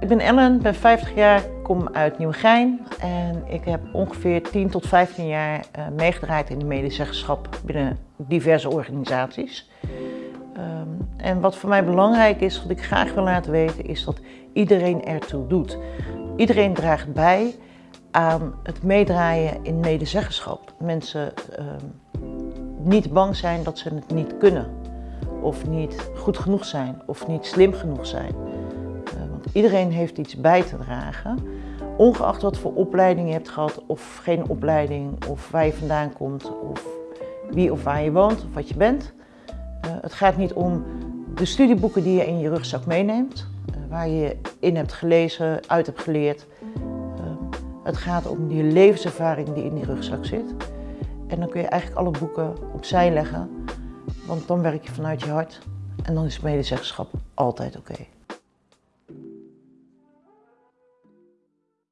Ik ben Ellen, ben 50 jaar, kom uit Nieuwegein en ik heb ongeveer 10 tot 15 jaar uh, meegedraaid in de medezeggenschap binnen diverse organisaties. Um, en wat voor mij belangrijk is, wat ik graag wil laten weten, is dat iedereen ertoe doet. Iedereen draagt bij aan het meedraaien in medezeggenschap. Mensen uh, niet bang zijn dat ze het niet kunnen, of niet goed genoeg zijn, of niet slim genoeg zijn. Iedereen heeft iets bij te dragen, ongeacht wat voor opleiding je hebt gehad of geen opleiding, of waar je vandaan komt, of wie of waar je woont, of wat je bent. Uh, het gaat niet om de studieboeken die je in je rugzak meeneemt, uh, waar je in hebt gelezen, uit hebt geleerd. Uh, het gaat om die levenservaring die in die rugzak zit. En dan kun je eigenlijk alle boeken opzij leggen, want dan werk je vanuit je hart en dan is medezeggenschap altijd oké.